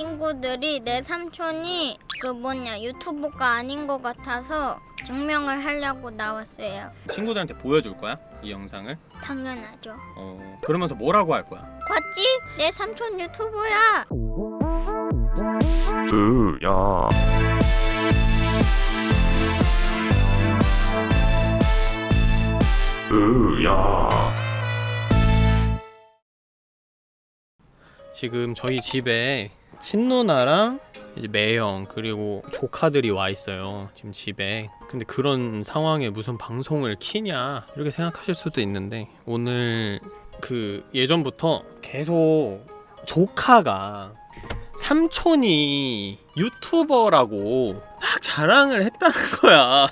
친구들이 내 삼촌이 그 뭐냐 유튜버가 아닌 것 같아서 증명을 하려고 나왔어요. 친구들한테 보여줄 거야? 이 영상을? 당연하죠. 어 그러면서 뭐라고 할 거야? 봤지? 내 삼촌 유튜버야. 으야 으야 지금 저희 집에 친누나랑 이제 매형 그리고 조카들이 와 있어요 지금 집에. 근데 그런 상황에 무슨 방송을 키냐 이렇게 생각하실 수도 있는데 오늘 그 예전부터 계속 조카가 삼촌이 유튜버라고 막 자랑을 했다는 거야.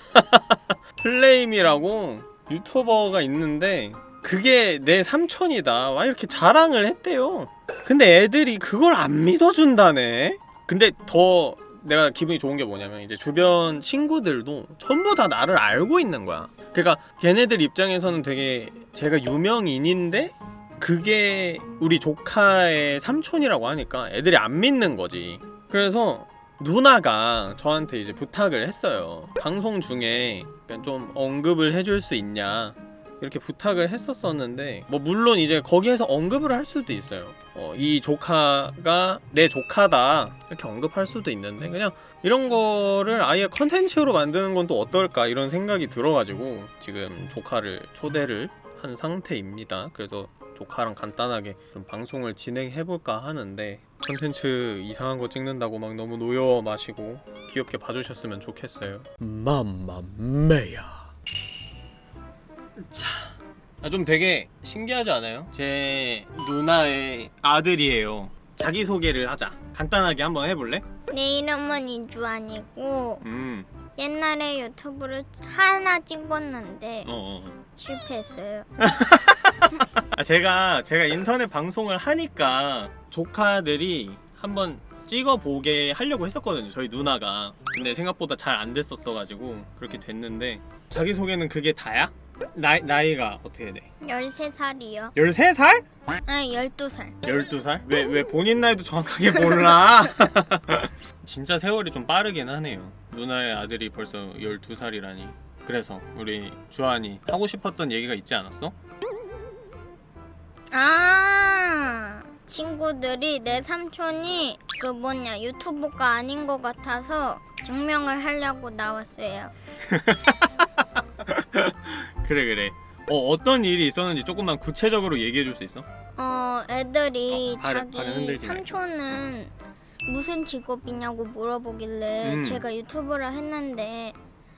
플레임이라고 유튜버가 있는데 그게 내 삼촌이다. 와 이렇게 자랑을 했대요 근데 애들이 그걸 안 믿어준다네? 근데 더 내가 기분이 좋은 게 뭐냐면 이제 주변 친구들도 전부 다 나를 알고 있는 거야. 그러니까 걔네들 입장에서는 되게 제가 유명인인데 그게 우리 조카의 삼촌이라고 하니까 애들이 안 믿는 거지. 그래서 누나가 저한테 이제 부탁을 했어요. 방송 중에 좀 언급을 해줄 수 있냐 이렇게 부탁을 했었었는데 뭐 물론 이제 거기에서 언급을 할 수도 있어요. 어, 이 조카가 내 조카다. 이렇게 언급할 수도 있는데 그냥 이런 거를 아예 컨텐츠로 만드는 건 또 어떨까 이런 생각이 들어가지고 지금 조카를 초대를 한 상태입니다. 그래서 조카랑 간단하게 좀 방송을 진행해볼까 하는데 컨텐츠 이상한 거 찍는다고 막 너무 노여 마시고 귀엽게 봐주셨으면 좋겠어요. 맘마메야. 자, 아, 좀 되게 신기하지 않아요? 제 누나의 아들이에요. 자기 소개를 하자. 간단하게 한번 해볼래? 내 이름은 이주환이고 음, 옛날에 유튜브를 하나 찍었는데 어, 어. 실패했어요. 아, 제가 제가 인터넷 방송을 하니까 조카들이 한번 찍어보게 하려고 했었거든요. 저희 누나가. 근데 생각보다 잘 안 됐었어가지고 그렇게 됐는데 자기 소개는 그게 다야? 나이 나이가 어떻게 돼? 13살이요. 13살? 아니 12살. 12살? 왜, 왜 본인 나이도 정확하게 몰라? 진짜 세월이 좀 빠르긴 하네요 누나의 아들이 벌써 12살이라니 그래서 우리 주한이 하고 싶었던 얘기가 있지 않았어? 아 친구들이 내 삼촌이 그 뭐냐 유튜버가 아닌 것 같아서 증명을 하려고 나왔어요. 그래 그래 어, 어떤 일이 있었는지 조금만 구체적으로 얘기해 줄 수 있어? 어 애들이 어, 발을- 자기 발을. 삼촌은 무슨 직업이냐고 물어보길래 음. 제가 유튜브를 했는데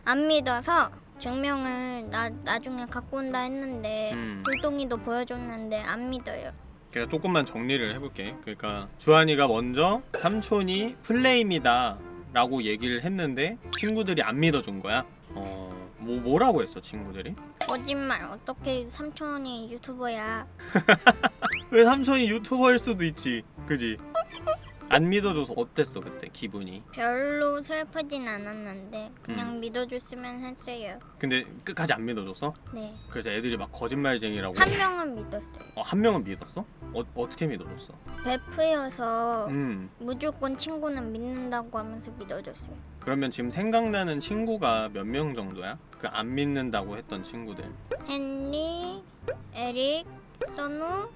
안 믿어서 증명을 나, 나중에 갖고 온다 했는데 음. 불똥이도 보여줬는데 안 믿어요. 제가 조금만 정리를 해볼게 그러니까 주한이가 먼저 삼촌이 플레임이다 라고 얘기를 했는데 친구들이 안 믿어준 거야 어... 뭐, 뭐라고 했어 친구들이? 거짓말 어떻게 삼촌이 유튜버야? 왜 삼촌이 유튜버일 수도 있지 그지? 안 믿어줘서 어땠어 그때 기분이 별로 슬프진 않았는데 그냥 음. 믿어줬으면 했어요. 근데 끝까지 안 믿어줬어? 네. 그래서 애들이 막 거짓말쟁이라고 한 명은 믿었어요. 어, 한 명은 믿었어? 어, 어떻게 믿어줬어? 베프여서 음 무조건 친구는 믿는다고 하면서 믿어줬어요. 그러면 지금 생각나는 친구가 몇 명 정도야? 그 안 믿는다고 했던 친구들 헨리, 에릭, 선우,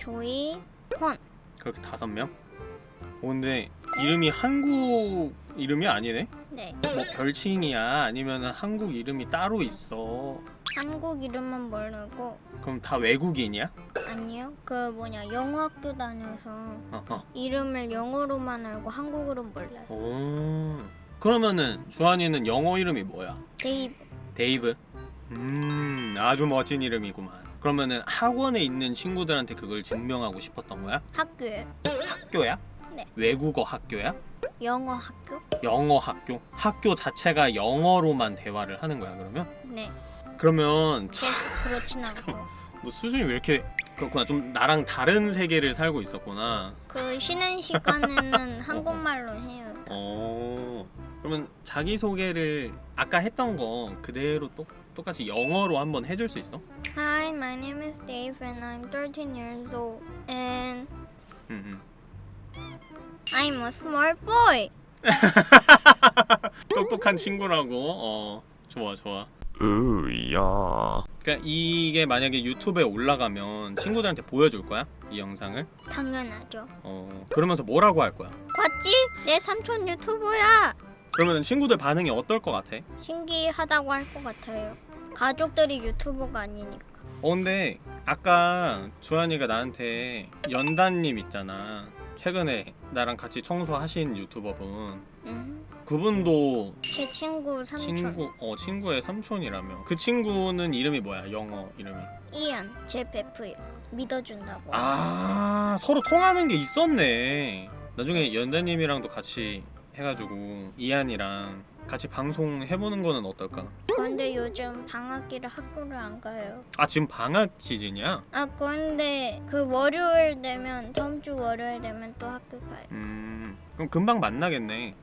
조이, 폰. 그렇게 다섯 명? 어, 근데 이름이 한국 이름이 아니네? 네. 뭐 별칭이야? 아니면 한국 이름이 따로 있어? 한국 이름은 모르고 그럼 다 외국인이야? 아니요. 그 뭐냐 영어 학교 다녀서 어, 어. 이름을 영어로만 알고 한국어로 몰라요. 오. 그러면은 주한이는 영어 이름이 뭐야? 데이브. 데이브? 음 아주 멋진 이름이구만 그러면은 학원에 있는 친구들한테 그걸 증명하고 싶었던 거야? 학교에 학교야? 네. 외국어 학교야? 영어 학교? 영어 학교? 학교 자체가 영어로만 대화를 하는 거야 그러면? 네. 그러면 참, 그, 그렇진 않고. 너 수준이 왜 이렇게 그렇구나 좀 나랑 다른 세계를 살고 있었구나 그 쉬는 시간에는 한국말로 해요. 어 그러면 자기소개를 아까 했던 거 그대로 똑, 똑같이 영어로 한번 해줄 수 있어? Hi, my name is Dave and I'm 13 years old and. I'm a small boy. 똑똑한 친구라고. 어, 좋아, 좋아. 으야. 그러니까 이게 만약에 유튜브에 올라가면 친구들한테 보여줄 거야? 이 영상을? 당연하죠. 어, 그러면서 뭐라고 할 거야? 봤지? 내 삼촌 유튜브야. 그러면 친구들 반응이 어떨 것 같아? 신기하다고 할 것 같아요. 가족들이 유튜버가 아니니까. 어 근데 아까 주한이가 나한테 연단님 있잖아 최근에 나랑 같이 청소하신 유튜버분 음, 그분도 제 친구 삼촌 친구 어 친구의 삼촌이라며 그 친구는 이름이 뭐야 영어 이름이 이안 제 베프요. 믿어준다고. 아 서로 통하는 게 있었네 나중에 연단님이랑도 같이 해가지고 이한이랑 같이 방송 해보는 거는 어떨까? 그런데 요즘 방학기라 학교를 안 가요. 아 지금 방학 시즌이야? 아 그런데 그 월요일 되면 다음 주 월요일 되면 또 학교 가요. 음 그럼 금방 만나겠네.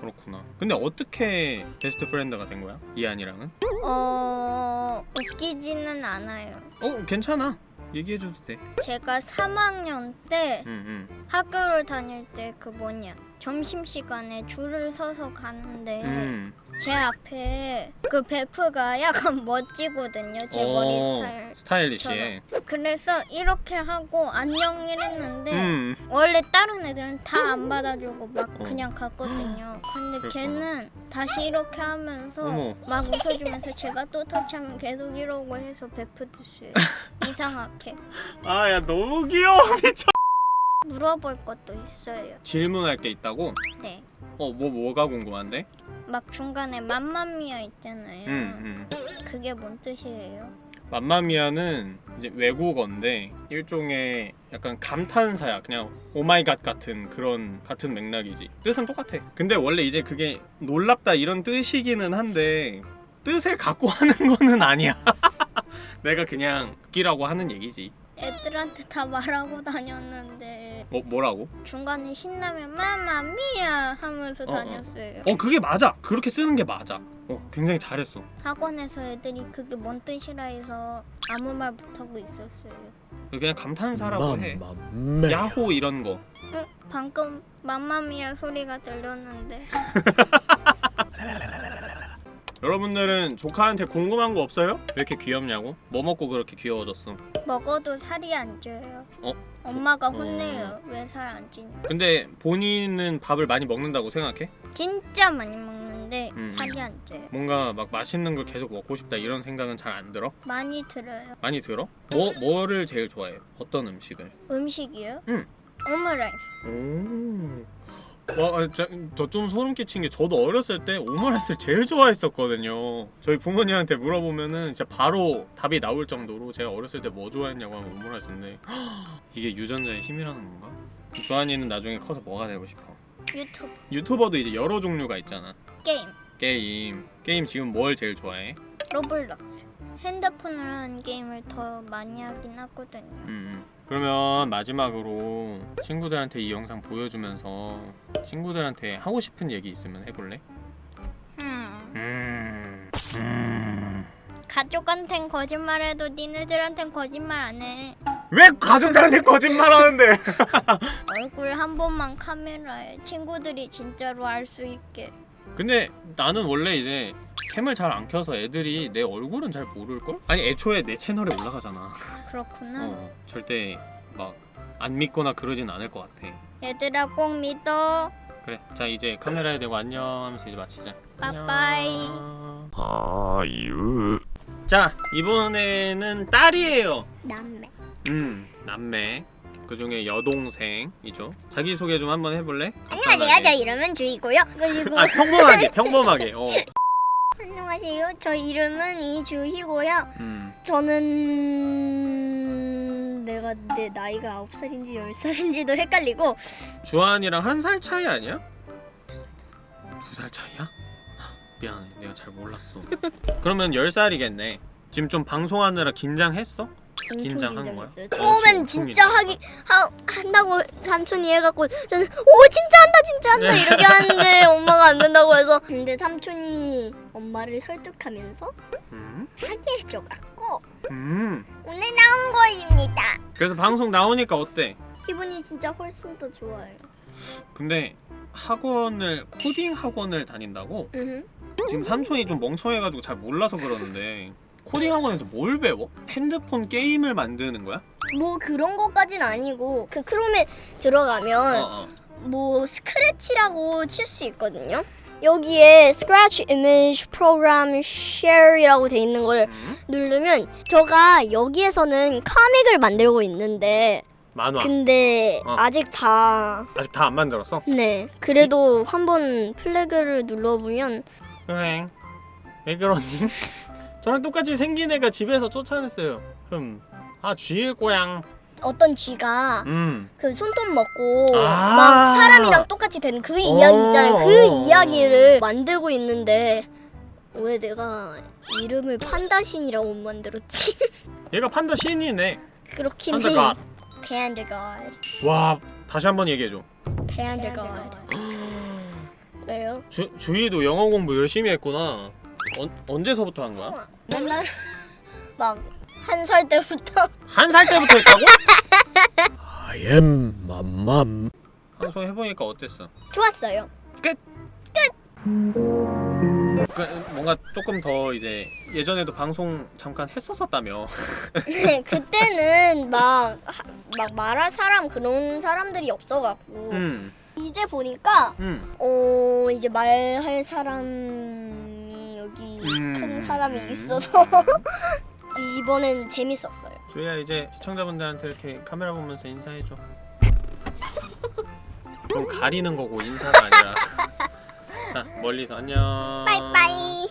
그렇구나. 근데 어떻게 best friend가 된 거야? 이한이랑은? 어 웃기지는 않아요. 어 괜찮아 얘기해줘도 돼 제가 3학년 때 응, 응. 학교를 다닐 때 그 뭐냐 점심 시간에 줄을 서서 가는데 음. 제 앞에 그 베프가 약간 멋지거든요. 제 머리 스타일. 스타일리시해 그래서 이렇게 하고 안녕 이랬는데 음. 원래 다른 애들은 다 안 받아주고 막 어. 그냥 갔거든요. 근데 그렇구나. 걔는 다시 이렇게 하면서 어머. 막 웃어주면서 제가 또 터치하면 계속 이러고 해서 베프드스요. 이상하게 아 야 너무 귀여워 미쳐 물어볼 것도 있어요. 질문할 게 있다고? 네. 어 뭐 뭐가 궁금한데? 막 중간에 mamma mia 있잖아요. 음, 음. 그게 뭔 뜻이에요? mamma mia는 이제 외국어인데 일종의 약간 감탄사야. 그냥 oh my god 같은 그런 같은 맥락이지. 뜻은 똑같아. 근데 원래 이제 그게 놀랍다 이런 뜻이기는 한데 뜻을 갖고 하는 거는 아니야. 내가 그냥 웃기라고 하는 얘기지 애들한테 다 말하고 다녔는데 뭐 뭐라고? 중간에 신나면 맘마미아 하면서 어, 어. 다녔어요. 어 그게 맞아 그렇게 쓰는 게 맞아 어 굉장히 잘했어 학원에서 애들이 그게 뭔 뜻이라 해서 아무 말 못하고 있었어요. 그냥 감탄사라고 해 야호 이런 거 응? 방금 맘마미아 소리가 들렸는데 여러분들은 조카한테 궁금한 거 없어요? 왜 이렇게 귀엽냐고? 뭐 먹고 그렇게 귀여워졌어? 먹어도 살이 안 쪄요. 어? 엄마가 혼내요. 왜살 안 찌냐? 근데 본인은 밥을 많이 먹는다고 생각해? 진짜 많이 먹는데 음. 살이 안 쪄요. 뭔가 막 맛있는 걸 계속 먹고 싶다 이런 생각은 잘 안 들어? 많이 들어요. 많이 들어? 뭐 뭐를 제일 좋아해? 어떤 음식을? 음식이요? 응. 오므라이스. 오. 와, 저 좀 소름 끼친 게 저도 어렸을 때 오므라이스를 제일 좋아했었거든요. 저희 부모님한테 물어보면은 진짜 바로 답이 나올 정도로 제가 어렸을 때 뭐 좋아했냐고 하면 오므라이스인데 이게 유전자의 힘이라는 건가? 주한이는 나중에 커서 뭐가 되고 싶어? 유튜브 유튜버도 이제 여러 종류가 있잖아. 게임 게임. 게임 지금 뭘 제일 좋아해? 로블록스. 핸드폰으로 하는 게임을 더 많이 하긴 하거든요. 음. 그러면 마지막으로 친구들한테 이 영상 보여주면서 친구들한테 하고 싶은 얘기 있으면 해볼래? 음. 음. 음. 가족한텐 거짓말해도 니네들한텐 거짓말 안 해. 왜 가족들한테 거짓말하는데? 얼굴 한 번만 카메라에 친구들이 진짜로 알 수 있게. 근데 나는 원래 이제 캠을 잘 안 켜서 애들이 내 얼굴은 잘 모를 걸? 아니 애초에 내 채널에 올라가잖아. 그렇구나. 어, 절대 막 안 믿거나 그러진 않을 것 같아. 얘들아 꼭 믿어. 그래, 자 이제 카메라에 대고 안녕 하면서 이제 마치자. 빠빠이. 안녕. 아유. 자 이번에는 딸이에요. 남매. 음 남매. 그 중에 여동생이죠. 자기 소개 좀 한번 해볼래? 안녕하세요. 저 이름은 주이고요. 그리고 아 평범하게 평범하게. 어. 안녕하세요. 저 이름은 이주희고요. 음. 저는 내가 내 나이가 9살인지 10살인지도 헷갈리고 주한이랑 한 살 차이 아니야? 두 살 차이야? 미안해 내가 잘 몰랐어 그러면 10살이겠네 지금 좀 방송하느라 긴장했어? 긴장한 긴장했어요. 거야? 처음엔 엄청 진짜. 하기 하, 한다고 삼촌이 해갖고 저는 오 진짜 한다 진짜 한다 이렇게 하는데 엄마가 안 된다고 해서 근데 삼촌이 엄마를 설득하면서 음? 하게 해줘갖고 음. 오늘 나온 거입니다. 그래서 방송 나오니까 어때? 기분이 진짜 훨씬 더 좋아요. 근데 학원을 코딩 학원을 다닌다고? 음. 지금 삼촌이 좀 멍청해가지고 잘 몰라서 그러는데 코딩 학원에서 뭘 배워? 핸드폰 게임을 만드는 거야? 뭐 그런 것까진 아니고 그 크롬에 들어가면 어, 어. 뭐 스크래치라고 칠 수 있거든요. 여기에 Scratch Image Program Share이라고 돼 있는 걸 음? 누르면 제가 여기에서는 카믹을 만들고 있는데 만화 근데 어. 아직 다 아직 다 안 만들었어? 네. 그래도 한번 플래그를 눌러보면 흥. 왜 그러니? 저랑 똑같이 생긴 애가 집에서 쫓아냈어요. 흠. 아 쥐일 고양. 어떤 쥐가 음. 그 손톱 먹고 아. 막 사람이랑 똑같이 되는 그 이야기 있잖아요. 어. 그 이야기를 만들고 있는데 왜 내가 이름을 판다신이라고 만들었지? 얘가 판다 신이네. 그렇긴 판다 해. 갓. Panda God. 와 다시 한 번 얘기해줘. Panda God. 왜요? 주 주희도 영어 공부 열심히 했구나. 언, 언제서부터 한 거야? 맨날 막 한 살 때부터 한 살 때부터 했다고? I am 맘맘 방송 해보니까 어땠어? 좋았어요. 그, 뭔가 조금 더 이제 예전에도 방송 잠깐 했었었다며. 네, 그때는 막 막 말할 사람 그런 사람들이 없어갖고 음. 이제 보니까 음. 어 이제 말할 사람이 여기 음. 큰 사람이 있어서 이번엔 재밌었어요. 주희야 이제 시청자분들한테 이렇게 카메라 보면서 인사해줘. 그럼 가리는 거고 인사가 아니라. 자 멀리서 안녕. 빠이빠이.